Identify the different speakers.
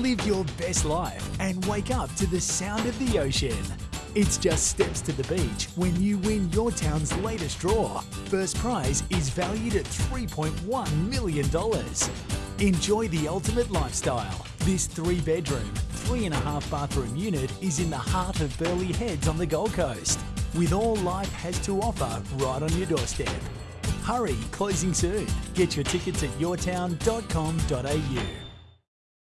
Speaker 1: Live your best life and wake up to the sound of the ocean. It's just steps to the beach when you win your town's latest draw. First prize is valued at $3.1 million. Enjoy the ultimate lifestyle. This three bedroom, three and a half bathroom unit is in the heart of Burleigh Heads on the Gold Coast, with all life has to offer right on your doorstep. Hurry, closing soon. Get your tickets at yourtown.com.au.